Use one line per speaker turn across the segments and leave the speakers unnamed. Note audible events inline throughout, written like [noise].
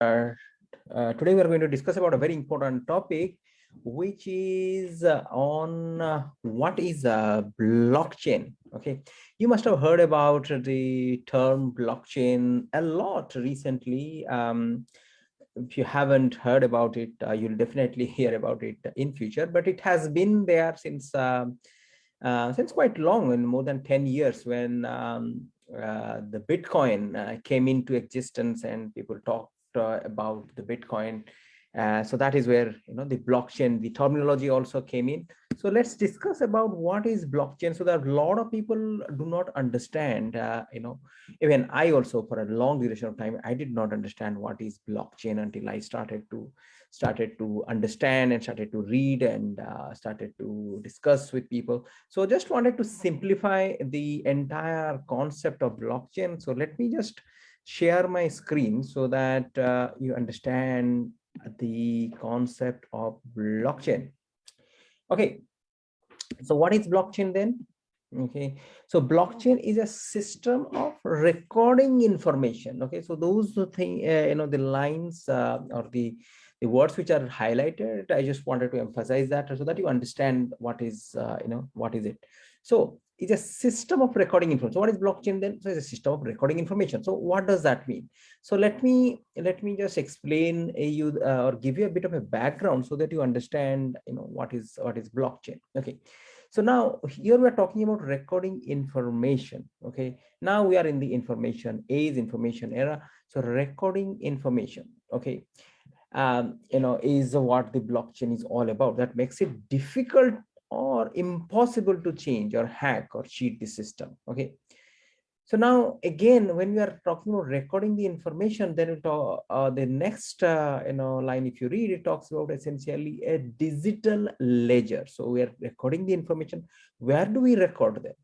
Uh, uh, today we are going to discuss about a very important topic, which is uh, on uh, what is a blockchain. Okay, you must have heard about the term blockchain a lot recently. Um, if you haven't heard about it, uh, you'll definitely [laughs] hear about it in future. But it has been there since uh, since quite long, in more than 10 years, when um, the Bitcoin came into existence and people talked uh, about the Bitcoin. Uh, so that is where you know the blockchain, the terminology also came in. So let's discuss about what is blockchain. So that a lot of people do not understand. Uh, you know, even I also for a long duration of time I did not understand what is blockchain until I started to started to understand and started to read and uh, started to discuss with people. So just wanted to simplify the entire concept of blockchain. So let me just share my screen so that uh, you understand the concept of blockchain. Okay, so what is blockchain then? Okay, so blockchain is a system of recording information. Okay, so those thing, uh, you know, the lines uh, or the the words which are highlighted, I just wanted to emphasize that so that you understand what is, uh, you know, what is it. So it's a system of recording information. So what is blockchain then? So it's a system of recording information. So what does that mean? So let me let me just explain you uh, or give you a bit of a background so that you understand, you know, what is what is blockchain. Okay. So now here we're talking about recording information. Okay. Now we are in the information age, information era. So recording information. Okay. Um, you know, is what the blockchain is all about. That makes it difficult or impossible to change or hack or cheat the system okay? So now again when we are talking about recording the information then it, uh, the next uh, you know line if you read it talks about essentially a digital ledger. So we are recording the information. Where do we record them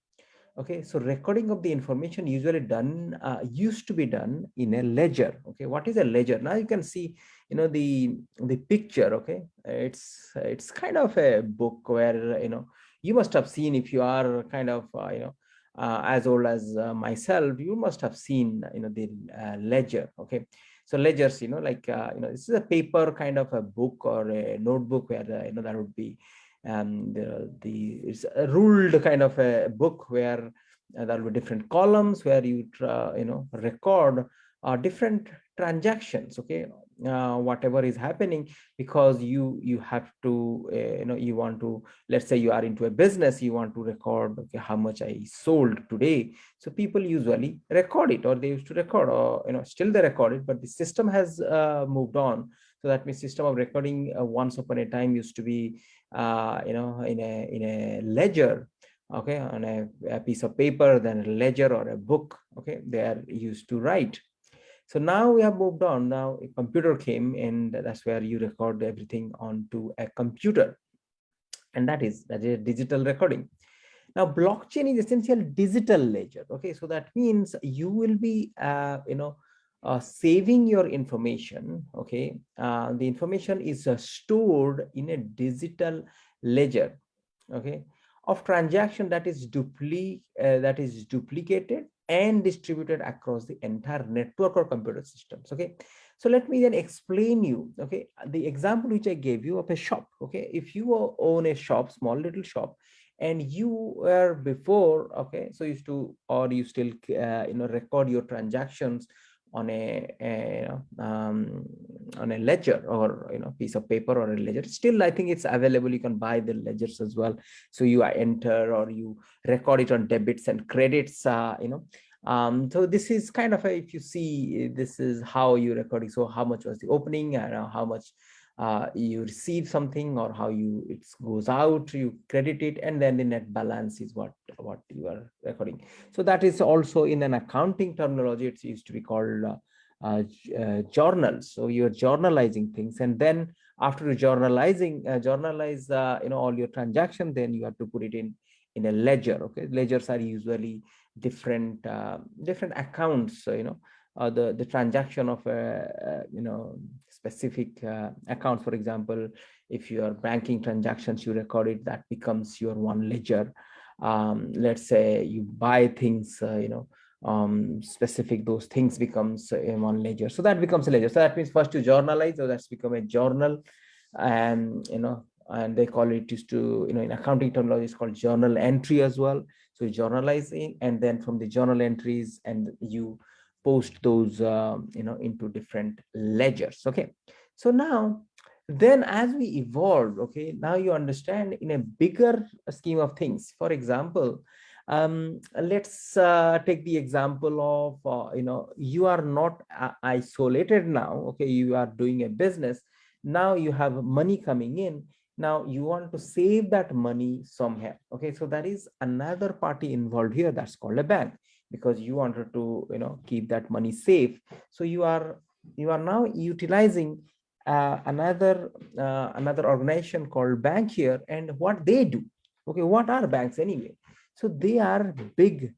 okay so recording of the information usually done uh, used to be done in a ledger okay? What is a ledger? Now you can see you know the the picture okay? It's it's kind of a book where you know you must have seen if you are kind of uh, you know uh, as old as uh, myself you must have seen you know the uh, ledger okay? So ledgers you know like uh, you know this is a paper kind of a book or a notebook where you know that would be and the, the it's a ruled kind of a book where uh, there will be different columns where you uh, you know record uh, different transactions okay? Uh, whatever is happening because you you have to uh, you know you want to let's say you are into a business you want to record okay how much i sold today. So people usually record it or they used to record or you know still they record it but the system has uh, moved on. So that means system of recording uh, once upon a time used to be, uh, you know, in a in a ledger, okay, on a, a piece of paper, then a ledger or a book, okay, they are used to write. So now we have moved on. Now a computer came and that's where you record everything onto a computer. And that is that is digital recording. Now blockchain is essentially digital ledger. Okay, so that means you will be, uh, you know, uh, saving your information, okay, uh, the information is uh, stored in a digital ledger, okay, of transaction that is dupli uh, that is duplicated and distributed across the entire network or computer systems, okay. So let me then explain you, okay, the example which I gave you of a shop, okay, if you own a shop, small little shop, and you were before, okay, so used to, or you still, uh, you know, record your transactions on a, a um, on a ledger or you know piece of paper or a ledger. Still i think it's available. You can buy the ledgers as well. So you enter or you record it on debits and credits uh, you know. Um, so this is kind of a, if you see this is how you recording so how much was the opening? And how much uh, you receive something or how you it goes out you credit it and then the net balance is what what you are recording. So that is also in an accounting terminology it used to be called uh, uh, uh journals so you're journalizing things and then after journalizing uh, journalize uh, you know all your transaction then you have to put it in in a ledger okay? Ledgers are usually different different accounts so, you know uh, the the transaction of a, you know specific uh, account for example if your banking transactions you record it that becomes your one ledger um, let's say you buy things uh, you know um, specific those things becomes in one ledger. So that becomes a ledger. So that means first you journalize, so that's become a journal, and you know, and they call it used to you know in accounting terminology it's called journal entry as well. So journalizing, and then from the journal entries, and you post those um, you know into different ledgers. Okay, so now then as we evolve, okay, now you understand in a bigger scheme of things. For example, um, let's uh, take the example of uh, you know you are not uh, isolated now okay? You are doing a business. Now you have money coming in. Now you want to save that money somewhere okay? So that is another party involved here. That's called a bank because you wanted to you know keep that money safe so you are you are now utilizing uh, another uh, another organization called bank here and what they do okay what are banks anyway so they are big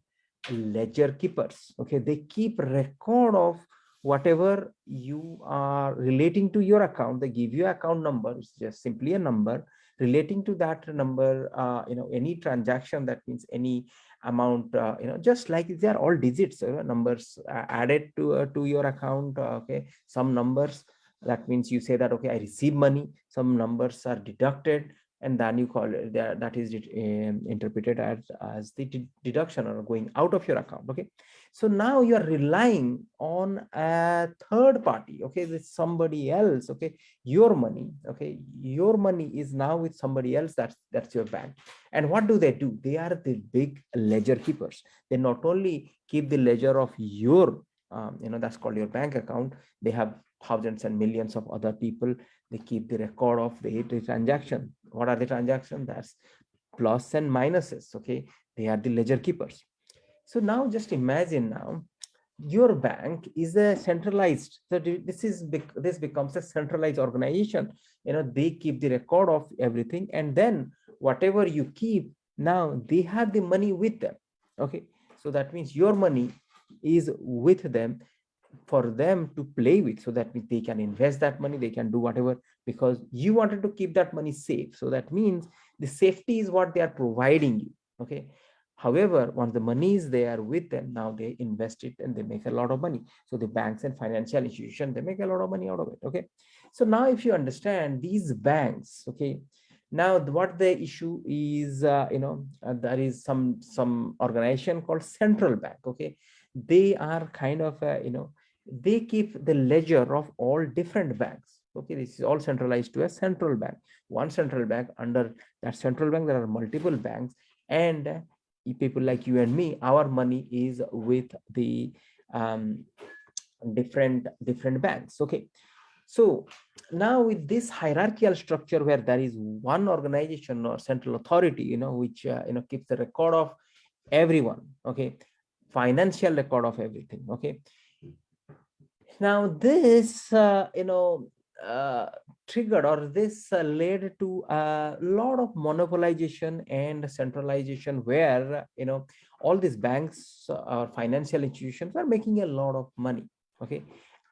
ledger keepers. Okay, they keep record of whatever you are relating to your account. They give you account number, it's just simply a number relating to that number. Uh, you know, any transaction that means any amount. Uh, you know, just like they are all digits, uh, numbers added to uh, to your account. Uh, okay, some numbers that means you say that okay, I receive money. Some numbers are deducted and then you call it that, that is um, interpreted as as the deduction or going out of your account okay? So now you are relying on a third party okay with somebody else okay? Your money okay? Your money is now with somebody else that's that's your bank. And what do they do? They are the big ledger keepers. They not only keep the ledger of your um, you know that's called your bank account. They have thousands and millions of other people they keep the record of the, transaction. What are the transactions that's plus and minuses okay? They are the ledger keepers. So now just imagine now your bank is a centralized so this is this becomes a centralized organization. You know they keep the record of everything and then whatever you keep now they have the money with them okay? So that means your money is with them for them to play with so that they can invest that money they can do whatever because you wanted to keep that money safe. So that means the safety is what they are providing you okay? However once the money is there with them now they invest it and they make a lot of money. So the banks and financial institutions they make a lot of money out of it okay? So now if you understand these banks okay now what the issue is uh, you know uh, there is some some organization called central bank okay? They are kind of uh, you know they keep the ledger of all different banks. Okay this is all centralized to a central bank. One central bank under that central bank there are multiple banks. And uh, people like you and me our money is with the um, different different banks. Okay so now with this hierarchical structure where there is one organization or central authority you know which uh, you know keeps the record of everyone. Okay financial record of everything. Okay now this, uh, you know, uh, triggered or this uh, led to a lot of monopolization and centralization where, you know, all these banks or financial institutions were making a lot of money. Okay.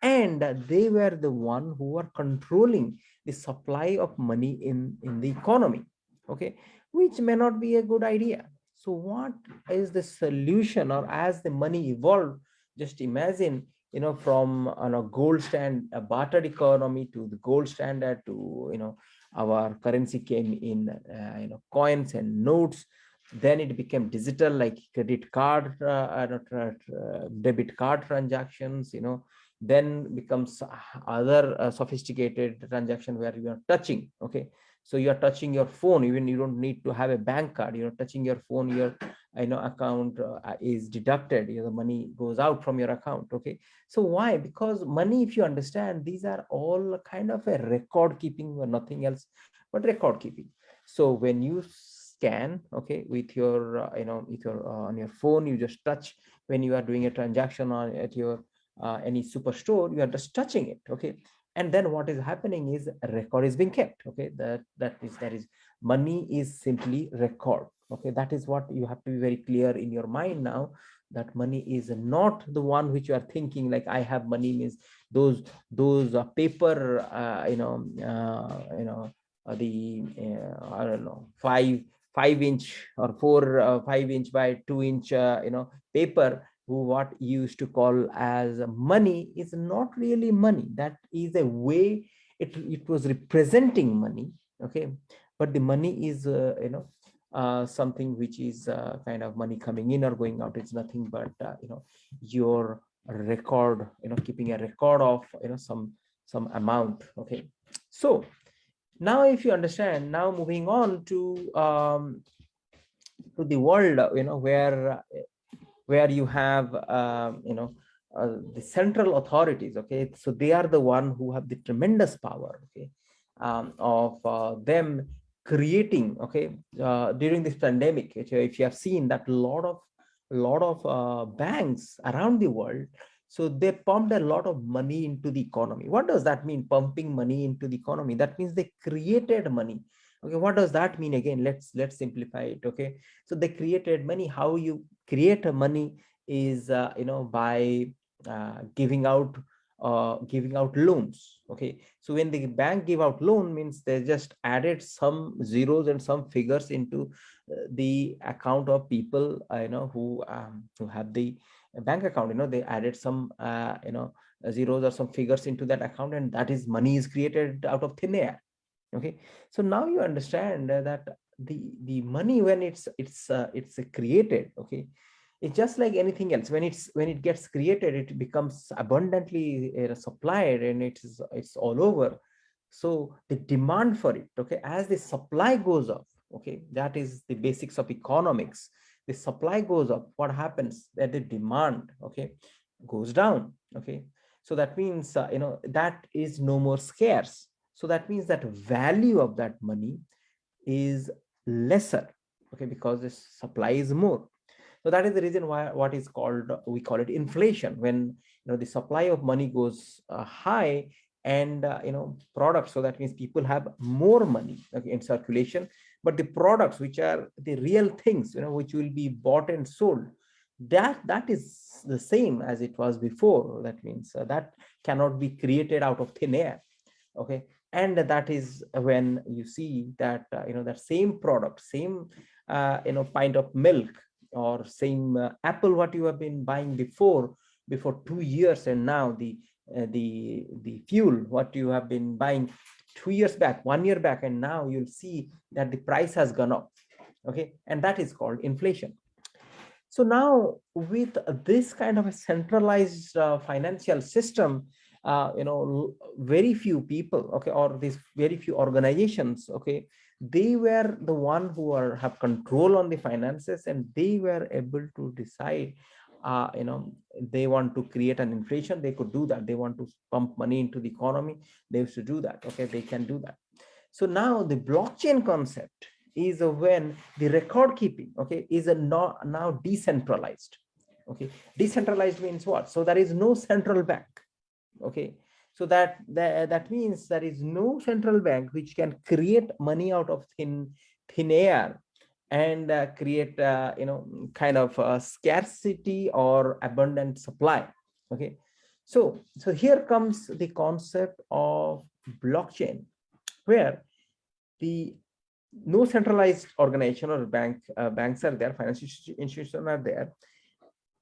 And they were the one who were controlling the supply of money in, in the economy. Okay. Which may not be a good idea. So what is the solution or as the money evolved, just imagine you know from a gold stand a bartered economy to the gold standard to you know our currency came in uh, you know coins and notes. Then it became digital like credit card uh, uh, debit card transactions you know. Then becomes other uh, sophisticated transaction where you are touching okay so you are touching your phone even you don't need to have a bank card you're touching your phone your you know account uh, is deducted you know, the money goes out from your account okay? So why? Because money if you understand these are all kind of a record keeping or nothing else but record keeping. So when you scan okay with your uh, you know with your uh, on your phone you just touch when you are doing a transaction on at your uh, any superstore you are just touching it okay and then what is happening is a record is being kept okay? That that is that is money is simply record okay? That is what you have to be very clear in your mind now that money is not the one which you are thinking like i have money means those those uh, paper uh, you know uh, you know uh, the uh, i don't know five five inch or four uh, five inch by two inch you know paper what used to call as money is not really money. That is a way it, it was representing money okay? But the money is uh, you know uh, something which is uh, kind of money coming in or going out. It's nothing but uh, you know your record you know keeping a record of you know some some amount okay? So now if you understand now moving on to um to the world you know where where you have um, you know uh, the central authorities okay? So they are the one who have the tremendous power okay? Um, of uh, them creating okay? Uh, during this pandemic if you have seen that a lot of lot of uh, banks around the world so they pumped a lot of money into the economy. What does that mean pumping money into the economy? That means they created money okay what does that mean again? Let's let's simplify it okay? So they created money. How you create a money is uh, you know by uh, giving out uh, giving out loans okay? So when the bank give out loan means they just added some zeros and some figures into uh, the account of people uh, you know who um, who have the bank account you know? They added some uh, you know zeros or some figures into that account and that is money is created out of thin air okay? So now you understand that the the money when it's it's uh, it's created okay it's just like anything else. When it's when it gets created it becomes abundantly uh, supplied and it's it's all over. So the demand for it okay as the supply goes up okay that is the basics of economics. The supply goes up what happens? That the demand okay goes down okay? So that means uh, you know that is no more scarce so that means that value of that money is lesser, okay, because the supply is more. So that is the reason why what is called, we call it inflation. When you know the supply of money goes uh, high and uh, you know products, so that means people have more money okay, in circulation, but the products which are the real things, you know, which will be bought and sold, that that is the same as it was before. That means uh, that cannot be created out of thin air. Okay, and that is when you see that uh, you know that same product same uh, you know pint of milk or same uh, apple what you have been buying before before two years and now the uh, the the fuel what you have been buying two years back one year back and now you'll see that the price has gone up okay? And that is called inflation. So now with this kind of a centralized uh, financial system uh, you know very few people okay or these very few organizations okay they were the one who are have control on the finances and they were able to decide uh, you know they want to create an inflation they could do that. They want to pump money into the economy they used to do that okay they can do that. So now the blockchain concept is when the record keeping okay is a now decentralized okay. Decentralized means what? So there is no central bank okay? So that, that that means there is no central bank which can create money out of thin thin air and uh, create uh, you know kind of a scarcity or abundant supply okay? So so here comes the concept of blockchain where the no centralized organization or bank uh, banks are there financial institutions are there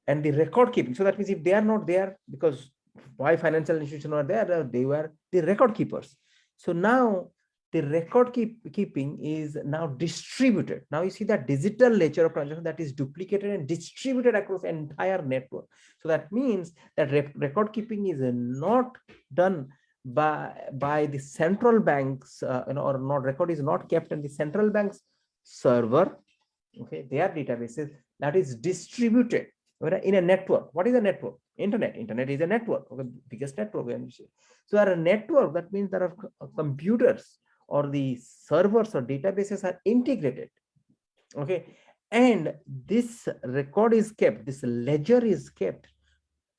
and the record keeping. So that means if they are not there because why financial institutions were there? Uh, they were the record keepers. So now the record keep, keeping is now distributed. Now you see that digital nature of transaction that is duplicated and distributed across entire network. So that means that record keeping is not done by by the central banks uh, or not record is not kept in the central bank's server. Okay their databases that is distributed in a network what is a network? Internet. Internet is a network the biggest network so are a network that means there are computers or the servers or databases are integrated okay? And this record is kept this ledger is kept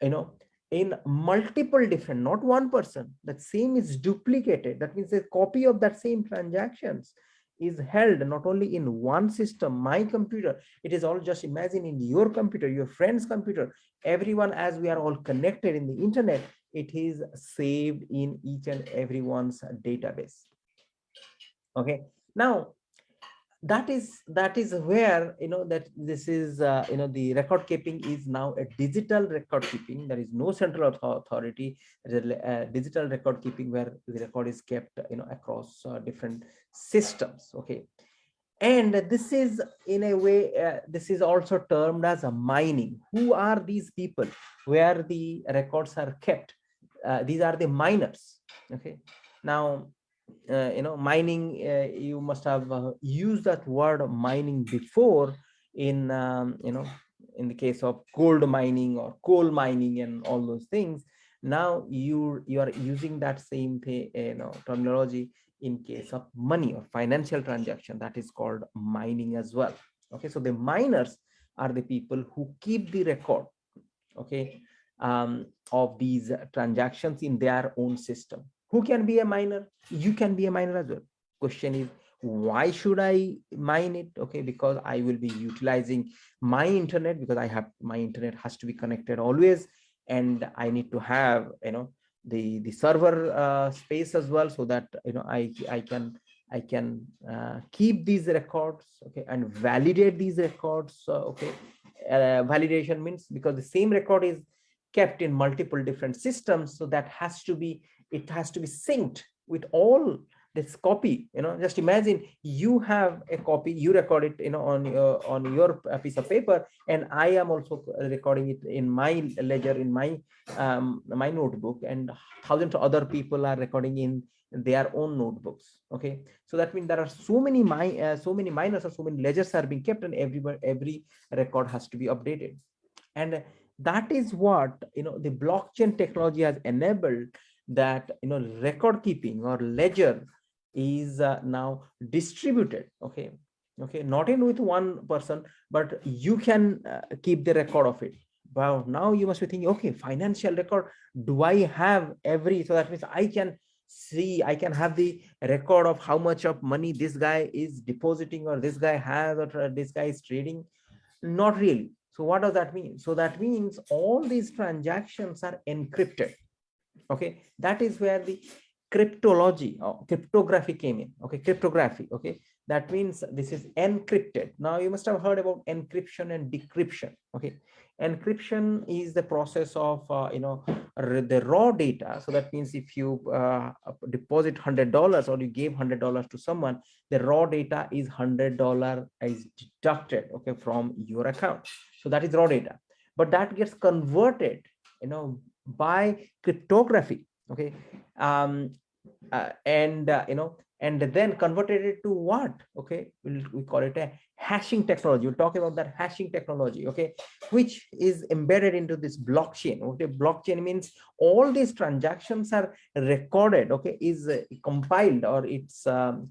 you know in multiple different not one person. That same is duplicated. That means a copy of that same transactions is held not only in one system, my computer, it is all just imagine in your computer, your friend's computer, everyone as we are all connected in the internet, it is saved in each and everyone's database. Okay, now that is that is where you know that this is uh, you know the record keeping is now a digital record keeping. There is no central authority. A digital record keeping where the record is kept you know across uh, different systems okay? And this is in a way uh, this is also termed as a mining. Who are these people where the records are kept? Uh, these are the miners okay? Now uh, you know mining uh, you must have uh, used that word mining before in um, you know in the case of gold mining or coal mining and all those things. Now you you are using that same thing you know terminology in case of money or financial transaction that is called mining as well. Okay so the miners are the people who keep the record okay um, of these transactions in their own system who can be a miner? You can be a miner as well. Question is why should i mine it? Okay because i will be utilizing my internet because i have my internet has to be connected always and i need to have you know the the server uh, space as well so that you know i i can i can uh, keep these records okay and validate these records uh, okay. Uh, validation means because the same record is kept in multiple different systems so that has to be it has to be synced with all this copy you know just imagine you have a copy you record it you know on your on your piece of paper and i am also recording it in my ledger in my um my notebook and thousands of other people are recording in their own notebooks okay? So that means there are so many my uh, so many miners or so many ledgers are being kept and every every record has to be updated. And that is what you know the blockchain technology has enabled that you know record keeping or ledger is uh, now distributed okay? Okay not in with one person but you can uh, keep the record of it. Wow now you must be thinking okay financial record do i have every so that means i can see i can have the record of how much of money this guy is depositing or this guy has or this guy is trading? Not really. So what does that mean? So that means all these transactions are encrypted okay? That is where the cryptology or cryptography came in. Okay? Cryptography. Okay? That means this is encrypted. Now you must have heard about encryption and decryption. Okay? Encryption is the process of uh, you know the raw data. So that means if you uh, deposit hundred dollars or you gave hundred dollars to someone the raw data is hundred dollar is deducted okay from your account. So that is raw data. But that gets converted you know by cryptography okay? Um uh, and uh, you know and then converted it to what okay? We'll, we call it a hashing technology. We'll talk about that hashing technology okay? Which is embedded into this blockchain okay? Blockchain means all these transactions are recorded okay? Is uh, compiled or it's um,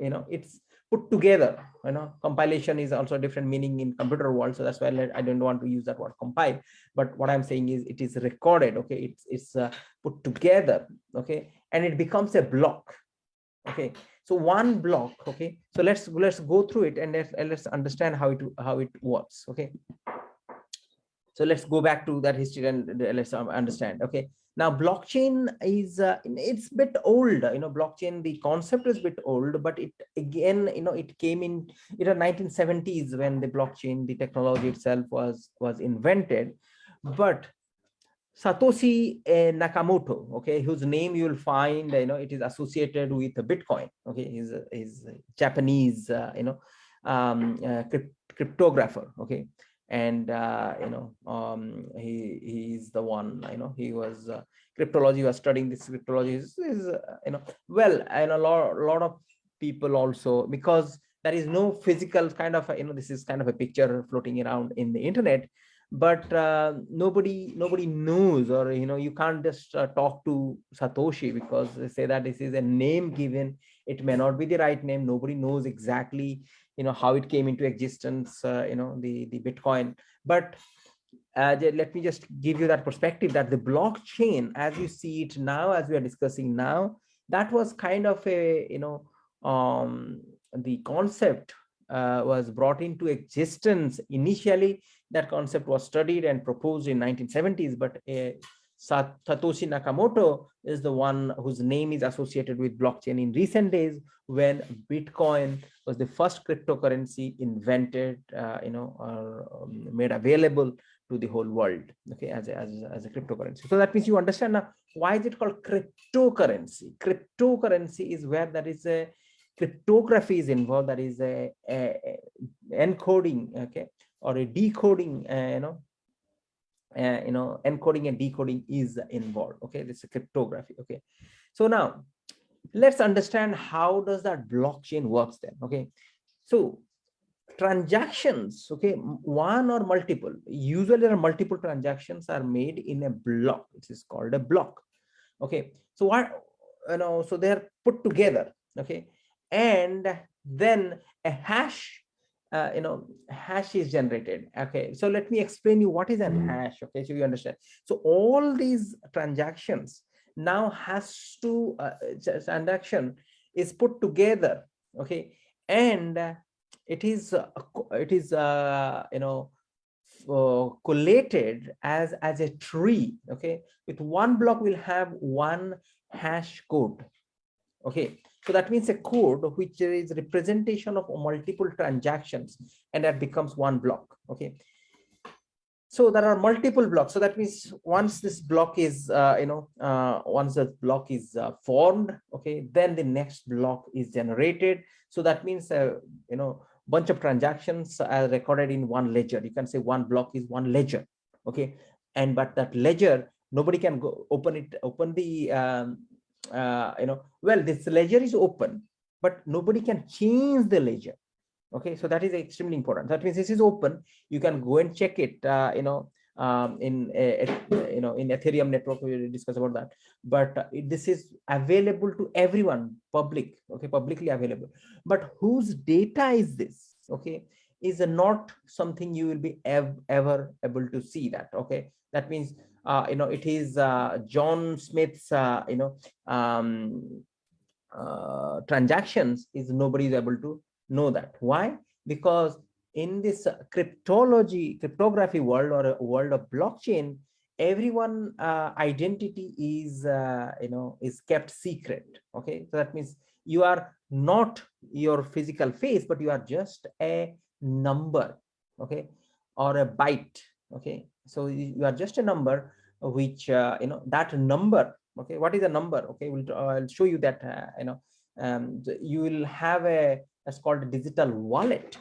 you know it's put together you know compilation is also a different meaning in computer world so that's why i don't want to use that word compile. But what i'm saying is it is recorded okay? It's it's uh, put together okay? And it becomes a block okay? So one block okay? So let's let's go through it and let's, let's understand how it how it works okay so let's go back to that history and let's understand. Okay. Now blockchain is uh, it's a bit old you know blockchain the concept is a bit old but it again you know it came in in the 1970s when the blockchain the technology itself was was invented. But Satoshi uh, Nakamoto, okay, whose name you will find, you know, it is associated with Bitcoin, okay, he's, he's Japanese, uh, you know, um, uh, crypt cryptographer, okay, and uh, you know um, he he's the one you know he was uh, cryptology was studying this cryptology. Is, uh, you know well and a lot lot of people also because there is no physical kind of you know this is kind of a picture floating around in the internet but uh, nobody nobody knows or you know you can't just uh, talk to satoshi because they say that this is a name given. It may not be the right name. Nobody knows exactly you know how it came into existence uh, you know the the bitcoin. But uh, let me just give you that perspective that the blockchain as you see it now as we are discussing now that was kind of a you know um the concept uh, was brought into existence initially. That concept was studied and proposed in 1970s but uh, Satoshi Nakamoto is the one whose name is associated with blockchain in recent days when Bitcoin was the first cryptocurrency invented, uh, you know, or um, made available to the whole world, okay, as a, as, as a cryptocurrency. So that means you understand now why is it called cryptocurrency? Cryptocurrency is where there is a cryptography is involved, that is a, a, a encoding, okay, or a decoding, uh, you know, uh, you know encoding and decoding is involved okay? This is cryptography okay? So now let's understand how does that blockchain works then okay? So transactions okay one or multiple usually there are multiple transactions are made in a block which is called a block okay? So what you know so they're put together okay? And then a hash uh, you know hash is generated. Okay so let me explain you what is a hmm. hash okay so you understand. So all these transactions now has to uh, transaction is put together okay and it is uh, it is uh, you know uh, collated as as a tree okay. With one block will have one hash code okay so that means a code which is representation of multiple transactions and that becomes one block. Okay. So there are multiple blocks. So that means once this block is, uh, you know, uh, once the block is uh, formed, okay, then the next block is generated. So that means, uh, you know, bunch of transactions are recorded in one ledger. You can say one block is one ledger. Okay. And but that ledger, nobody can go open it, open the um, uh, you know, well, this ledger is open, but nobody can change the ledger. Okay, so that is extremely important. That means this is open. You can go and check it. Uh, you know, um, in a, a, you know in Ethereum network we will discuss about that. But uh, this is available to everyone, public. Okay, publicly available. But whose data is this? Okay, is not something you will be ev ever able to see that. Okay, that means uh, you know, it is uh, John Smith's, uh, you know, um, uh, transactions is nobody is able to know that. Why? Because in this cryptology, cryptography world or world of blockchain, everyone uh, identity is, you know, is kept secret. Okay, so that means you are not your physical face, but you are just a number. Okay, or a byte. Okay, so you are just a number which uh, you know that number okay what is a number? Okay we'll uh, i'll show you that uh, you know um, you will have a that's called digital wallet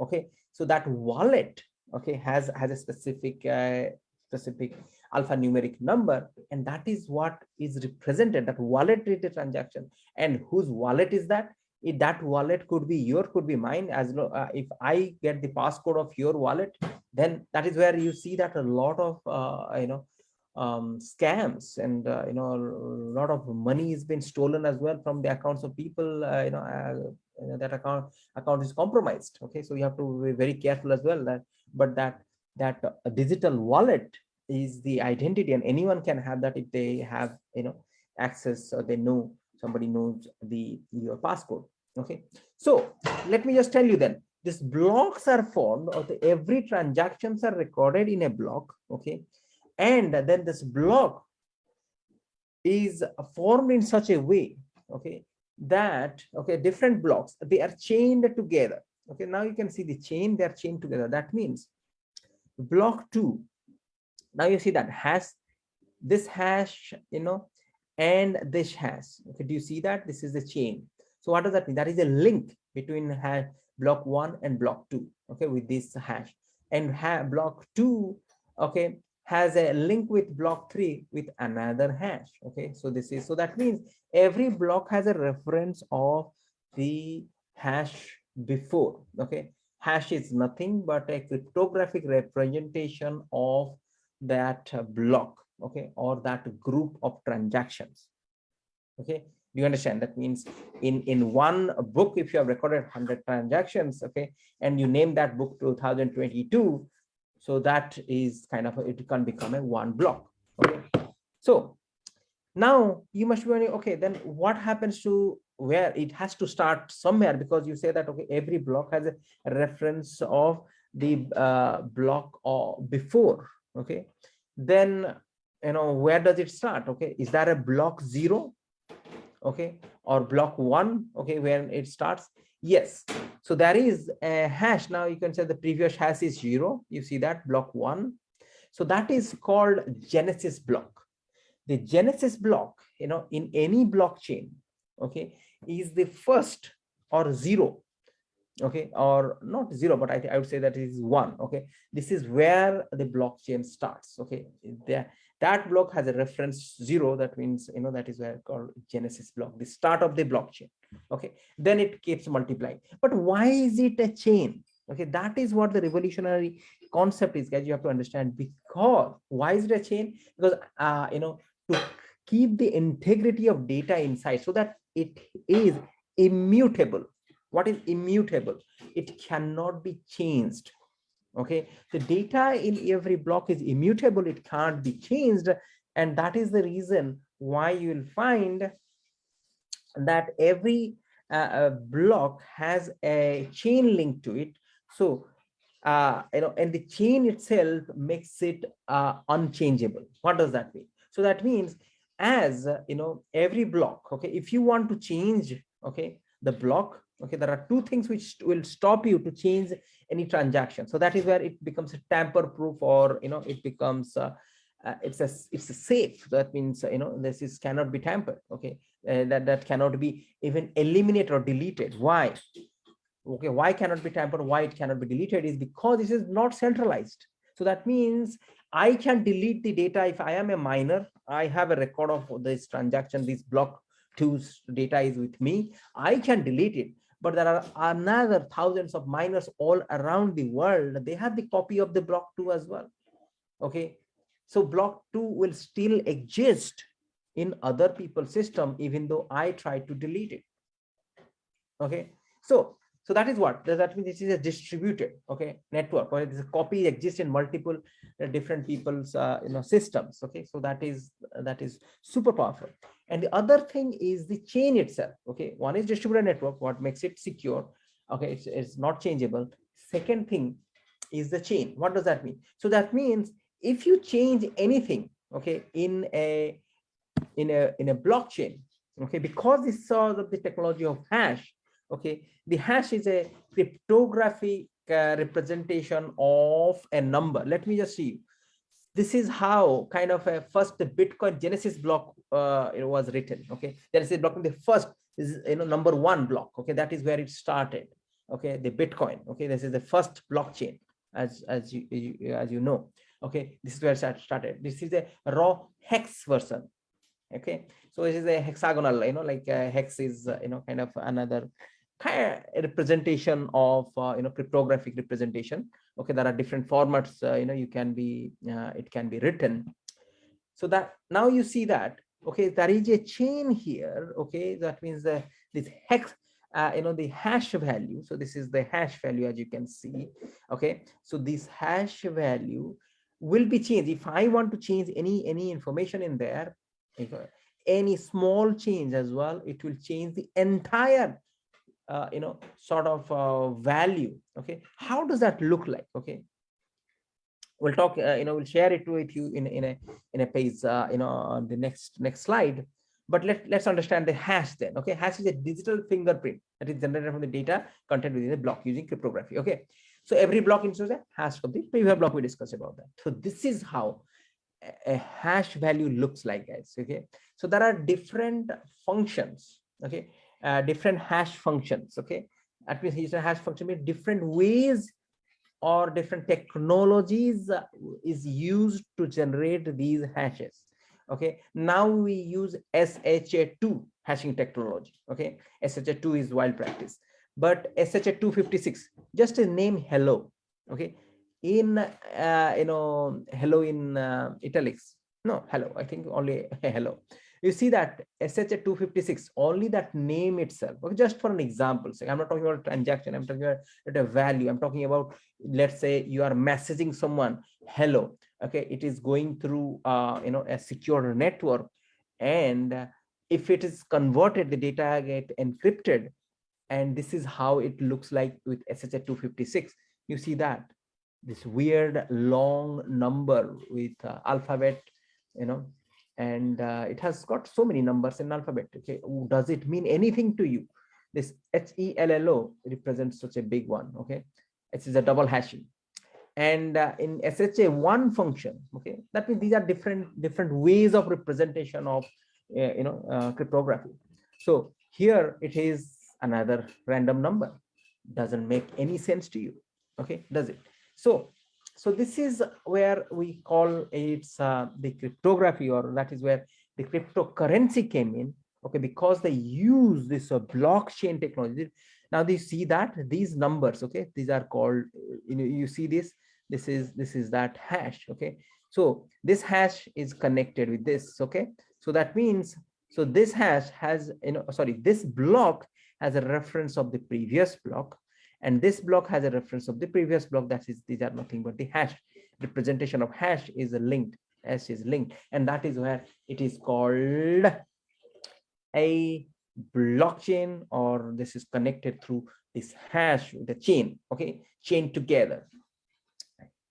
okay? So that wallet okay has has a specific uh, specific alphanumeric number and that is what is represented that wallet related transaction. And whose wallet is that that wallet could be your could be mine as uh, if i get the passcode of your wallet then that is where you see that a lot of uh, you know um, scams and uh, you know a lot of money has been stolen as well from the accounts of people uh, you know uh, that account account is compromised. Okay so you have to be very careful as well that but that that digital wallet is the identity and anyone can have that if they have you know access or they know somebody knows the your passcode okay. So let me just tell you then these blocks are formed or the every transactions are recorded in a block okay? And then this block is formed in such a way okay that okay different blocks they are chained together. Okay now you can see the chain they are chained together. That means block two now you see that has this hash you know and this hash. Okay do you see that? This is the chain so what does that mean? That is a link between hash block one and block two okay with this hash. And ha block two okay has a link with block 3 with another hash okay? So this is so that means every block has a reference of the hash before okay? Hash is nothing but a cryptographic representation of that block okay or that group of transactions okay do you understand that means in in one book if you have recorded 100 transactions okay and you name that book 2022 so that is kind of, it can become a one block. Okay. So now you must be wondering, okay, then what happens to where it has to start somewhere because you say that, okay, every block has a reference of the uh, block or before, okay. Then you know where does it start okay is that a block zero okay or block one okay when it starts. Yes. So there is a hash. Now you can say the previous hash is zero. You see that block one. So that is called genesis block. The genesis block you know in any blockchain okay is the first or zero okay or not zero but I, I would say that is one okay. This is where the blockchain starts okay. There that block has a reference zero. That means you know that is where called genesis block the start of the blockchain. Okay. Then it keeps multiplying. But why is it a chain? Okay. That is what the revolutionary concept is guys. You have to understand. Because why is it a chain? Because uh you know to keep the integrity of data inside so that it is immutable. What is immutable? It cannot be changed okay? The data in every block is immutable it can't be changed and that is the reason why you will find that every uh, uh block has a chain link to it. So uh, you know and the chain itself makes it uh, unchangeable. What does that mean? So that means as you know every block okay if you want to change okay the block okay there are two things which will stop you to change any transaction. So that is where it becomes a tamper proof or you know it becomes uh, uh, it's a it's a safe. That means you know this is cannot be tampered. Okay uh, that that cannot be even eliminated or deleted. Why? Okay why cannot be tampered? Why it cannot be deleted is because this is not centralized. So that means i can delete the data if i am a miner. I have a record of this transaction this block two data is with me. I can delete it but there are another thousands of miners all around the world. They have the copy of the block two as well. Okay, so block two will still exist in other people's system, even though I try to delete it. Okay, so so that is what that means this is a distributed okay network or this copy exists in multiple uh, different people's uh, you know systems okay? So that is that is super powerful. And the other thing is the chain itself okay? One is distributed network what makes it secure okay? It's, it's not changeable. Second thing is the chain. What does that mean? So that means if you change anything okay in a in a in a blockchain okay because this sort of the technology of hash okay? The hash is a cryptographic uh, representation of a number. Let me just see. This is how kind of a first bitcoin genesis block uh, it was written okay? There is a block the first is you know number one block okay? That is where it started okay? The bitcoin okay? This is the first blockchain as as you, you as you know okay? This is where it started. This is a raw hex version okay? So this is a hexagonal you know like uh, hex is uh, you know kind of another kind of representation of uh, you know cryptographic representation. Okay there are different formats uh, you know you can be uh, it can be written. So that now you see that okay there is a chain here okay that means the this hex uh, you know the hash value. So this is the hash value as you can see okay. So this hash value will be changed. If i want to change any any information in there any small change as well it will change the entire uh, you know sort of uh, value okay? How does that look like okay? We'll talk uh, you know we'll share it with you in in a in a page uh, you know on the next next slide. But let, let's understand the hash then okay? Hash is a digital fingerprint that is generated from the data content within the block using cryptography okay? So every block is a hash of the previous block. We discussed about that. So this is how a hash value looks like guys okay? So there are different functions okay uh, different hash functions okay? At least a hash function means different ways or different technologies uh, is used to generate these hashes okay? Now we use sha2 hashing technology okay? Sha2 is wild practice. But sha256 just a name hello okay? In uh, you know hello in uh, italics. No hello i think only [laughs] hello you see that SHA 256, only that name itself, okay, just for an example, say, I'm not talking about transaction, I'm talking about a value, I'm talking about, let's say you are messaging someone, hello, okay, it is going through, uh, you know, a secure network. And if it is converted, the data get encrypted. And this is how it looks like with SHA 256. You see that this weird long number with uh, alphabet you know and uh, it has got so many numbers in alphabet okay? Does it mean anything to you? This h-e-l-l-o represents such a big one okay? It is a double hashing. And uh, in sha one function okay? That means these are different different ways of representation of uh, you know uh, cryptography. So here it is another random number. Doesn't make any sense to you okay? Does it? So so this is where we call it's uh, the cryptography or that is where the cryptocurrency came in. Okay because they use this uh, blockchain technology. Now they see that these numbers okay these are called you know you see this this is this is that hash okay? So this hash is connected with this okay? So that means so this hash has you know sorry this block has a reference of the previous block and this block has a reference of the previous block that is these are nothing but the hash. Representation of hash is a linked s is linked and that is where it is called a blockchain or this is connected through this hash the chain okay? Chain together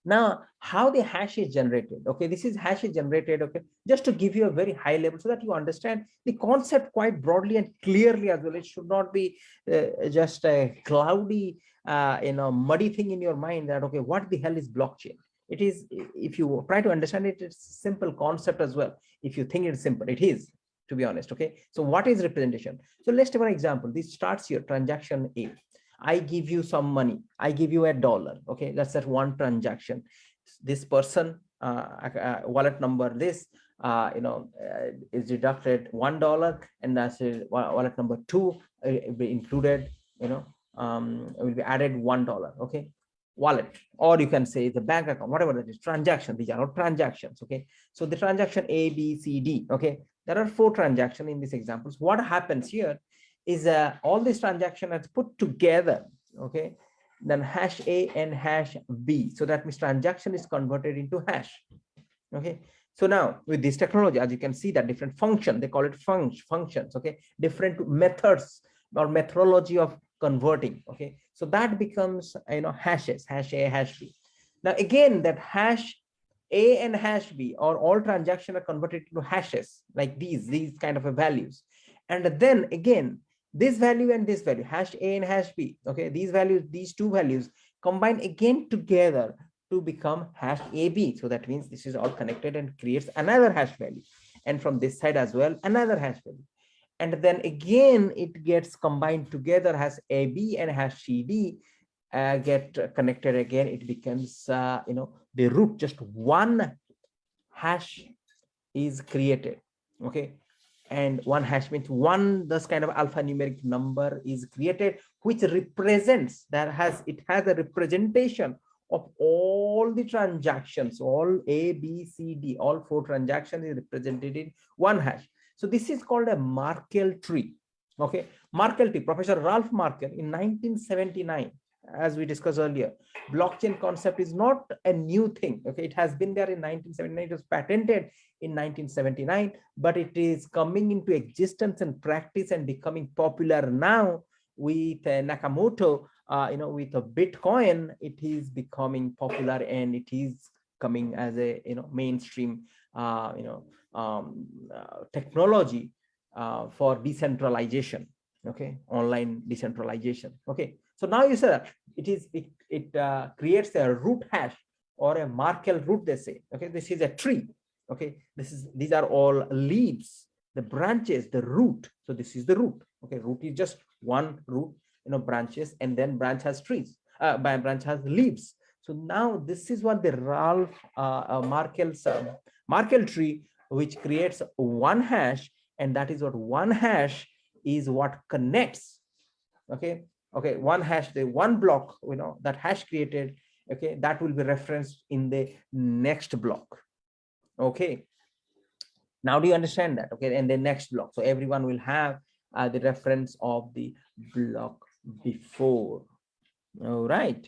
now how the hash is generated okay? This is hash is generated okay? Just to give you a very high level so that you understand the concept quite broadly and clearly as well. It should not be uh, just a cloudy uh, you know muddy thing in your mind that okay what the hell is blockchain? It is if you try to understand it it's simple concept as well if you think it's simple. It is to be honest okay? So what is representation? So let's take an example. This starts here transaction a I give you some money. I give you a dollar. Okay, that's that one transaction. This person, uh, uh, wallet number this, uh, you know, uh, is deducted one dollar, and that's a wallet number two uh, will be included. You know, um, will be added one dollar. Okay, wallet, or you can say the bank account, whatever that is. Transaction. These are not transactions. Okay, so the transaction A, B, C, D. Okay, there are four transactions in these examples. What happens here is uh, all these transactions are put together, okay? Then hash A and hash B. So that means transaction is converted into hash, okay? So now with this technology, as you can see that different function, they call it func functions, okay? Different methods or methodology of converting, okay? So that becomes, you know, hashes, hash A, hash B. Now again, that hash A and hash B or all transactions are converted into hashes like these, these kind of values. And then again, this value and this value hash a and hash b okay? These values these two values combine again together to become hash ab so that means this is all connected and creates another hash value. And from this side as well another hash value. And then again it gets combined together has ab and hash cd uh, get connected again. It becomes uh, you know the root just one hash is created okay and one hash means one this kind of alphanumeric number is created which represents that has it has a representation of all the transactions all a b c d all four transactions is represented in one hash. So this is called a Merkle tree okay? Merkle tree professor Ralph Merkle in 1979 as we discussed earlier blockchain concept is not a new thing okay? It has been there in 1979 it was patented in 1979 but it is coming into existence and practice and becoming popular now with uh, nakamoto uh, you know with a bitcoin. It is becoming popular and it is coming as a you know mainstream uh, you know um, uh, technology uh, for decentralization okay? Online decentralization okay so now you said it is it, it uh, creates a root hash or a Merkle root, they say. Okay, this is a tree. Okay, this is these are all leaves, the branches, the root. So this is the root. Okay, root is just one root, you know, branches, and then branch has trees. Uh, branch has leaves. So now this is what the Ralph uh, uh, uh, Merkle tree, which creates one hash, and that is what one hash is what connects. Okay, okay one hash the one block you know that hash created okay that will be referenced in the next block. Okay. Now do you understand that? Okay and the next block. So everyone will have uh, the reference of the block before. All right.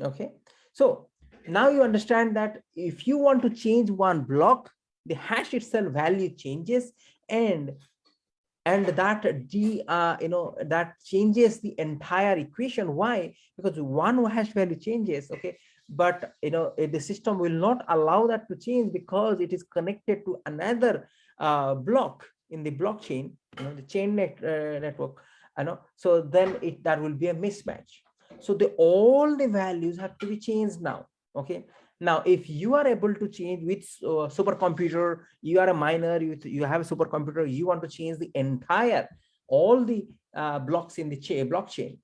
Okay. So now you understand that if you want to change one block the hash itself value changes and and that d uh, you know that changes the entire equation. Why? Because one hash value changes okay? But you know the system will not allow that to change because it is connected to another uh, block in the blockchain you know the chain net, uh, network I know so then it that will be a mismatch. So the all the values have to be changed now okay now if you are able to change with uh, supercomputer you are a miner you, you have a supercomputer you want to change the entire all the uh, blocks in the chain blockchain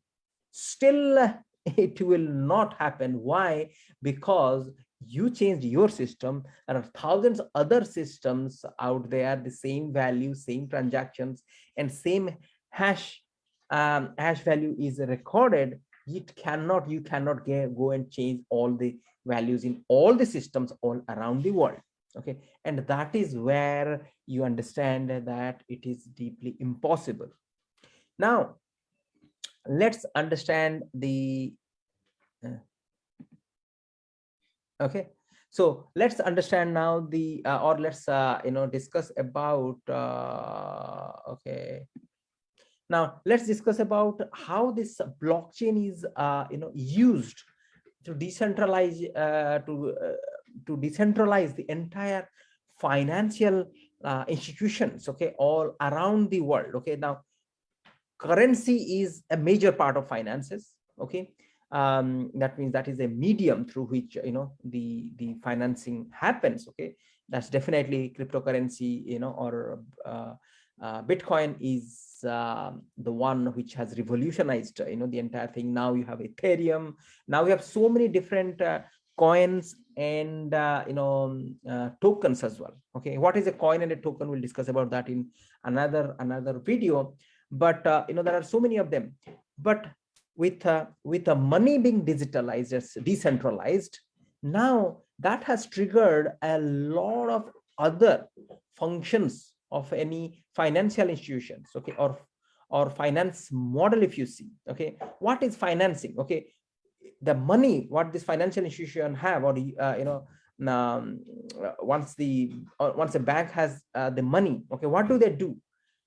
still [laughs] it will not happen. Why? Because you changed your system. Are thousands other systems out there the same value same transactions and same hash um, hash value is recorded. It cannot you cannot get, go and change all the values in all the systems all around the world okay? And that is where you understand that it is deeply impossible. Now let's understand the uh, okay? So let's understand now the uh, or let's uh, you know discuss about uh, okay. Now let's discuss about how this blockchain is uh, you know used to decentralize uh, to uh, to decentralize the entire financial uh, institutions okay all around the world okay. Now currency is a major part of finances okay. Um, that means that is a medium through which you know the the financing happens okay. That's definitely cryptocurrency you know or uh, uh, bitcoin is uh, the one which has revolutionized you know the entire thing. Now you have ethereum. Now we have so many different uh, coins and uh, you know uh, tokens as well. Okay what is a coin and a token? We'll discuss about that in another another video. But uh, you know there are so many of them. But with with the money being digitalized decentralized now that has triggered a lot of other functions of any financial institutions okay or or finance model if you see okay? What is financing okay? The money what this financial institution have or uh, you know um, once the uh, once a bank has uh, the money okay what do they do?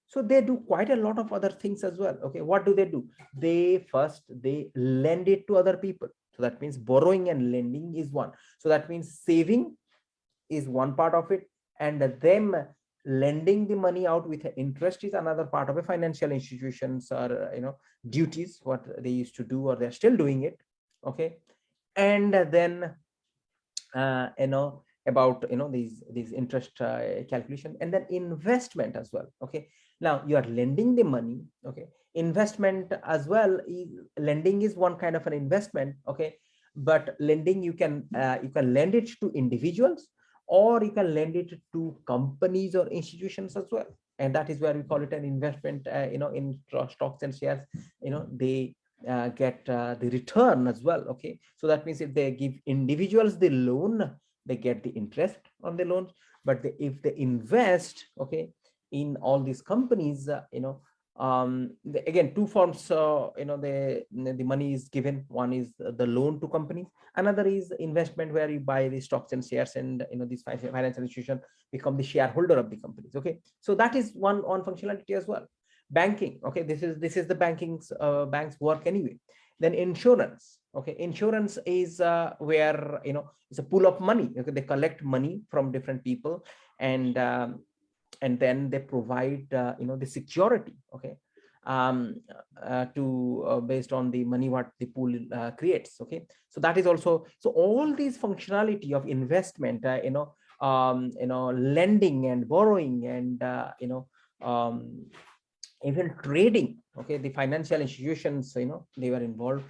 So they do quite a lot of other things as well okay? What do they do? They first they lend it to other people. So that means borrowing and lending is one. So that means saving is one part of it and them lending the money out with interest is another part of a financial institutions or you know duties what they used to do or they're still doing it okay? And then uh, you know about you know these these interest uh, calculation and then investment as well okay? Now you are lending the money okay? Investment as well lending is one kind of an investment okay? But lending you can uh, you can lend it to individuals or you can lend it to companies or institutions as well. And that is where we call it an investment uh, you know in stocks and shares you know they uh, get uh, the return as well okay? So that means if they give individuals the loan they get the interest on the loans. But they, if they invest okay in all these companies uh, you know um the, again two forms uh, you know the the money is given. One is the loan to companies. Another is investment where you buy the stocks and shares and you know these financial institution become the shareholder of the companies okay? So that is one on functionality as well. Banking okay? This is this is the banking's uh, banks work anyway. Then insurance okay? Insurance is uh, where you know it's a pool of money okay? They collect money from different people and um, and then they provide uh, you know the security okay? Um, uh, to uh, based on the money what the pool uh, creates okay? So that is also so all these functionality of investment uh, you know um, you know lending and borrowing and uh, you know um, even trading okay? The financial institutions you know they were involved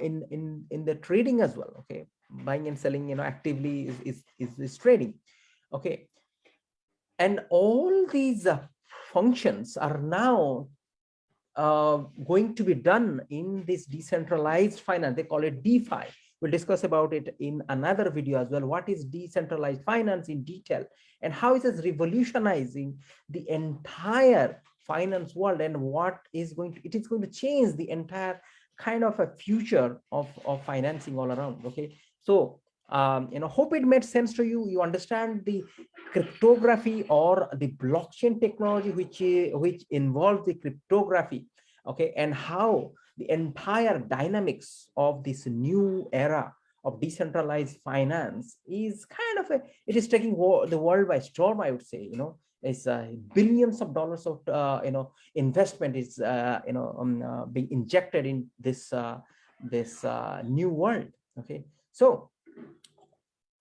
in in in the trading as well okay? Buying and selling you know actively is is, is, is trading okay and all these uh, functions are now uh, going to be done in this decentralized finance. They call it DeFi. We'll discuss about it in another video as well. What is decentralized finance in detail and how it is revolutionizing the entire finance world and what is going to, it is going to change the entire kind of a future of, of financing all around. Okay. So um, you know, hope it made sense to you. You understand the cryptography or the blockchain technology, which, which involves the cryptography, okay, and how the entire dynamics of this new era of decentralized finance is kind of a, it is taking the world by storm, I would say, you know, it's uh, billions of dollars of, uh, you know, investment is, uh, you know, um, uh, being injected in this, uh, this uh, new world. Okay. So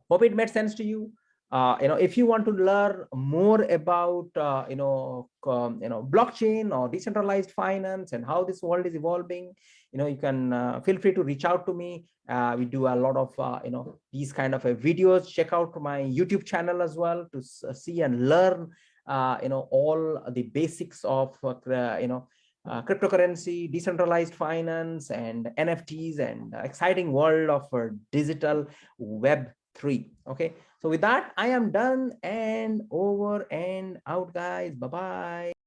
hope it made sense to you uh, you know, if you want to learn more about, uh, you know, um, you know, blockchain or decentralized finance and how this world is evolving, you know, you can uh, feel free to reach out to me. Uh, we do a lot of, uh, you know, these kind of videos. Check out my YouTube channel as well to see and learn, you know, all the basics of, you know, uh, cryptocurrency, decentralized finance, and NFTs, and exciting world of uh, digital web three. Okay, so with that, I am done and over and out, guys. Bye bye.